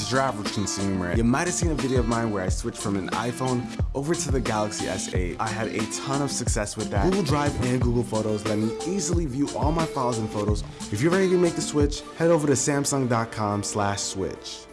as your average consumer. You might have seen a video of mine where I switched from an iPhone over to the Galaxy S8. I had a ton of success with that. Google Drive and Google Photos let me easily view all my files and photos. If you're ready to make the switch, head over to samsung.com slash switch.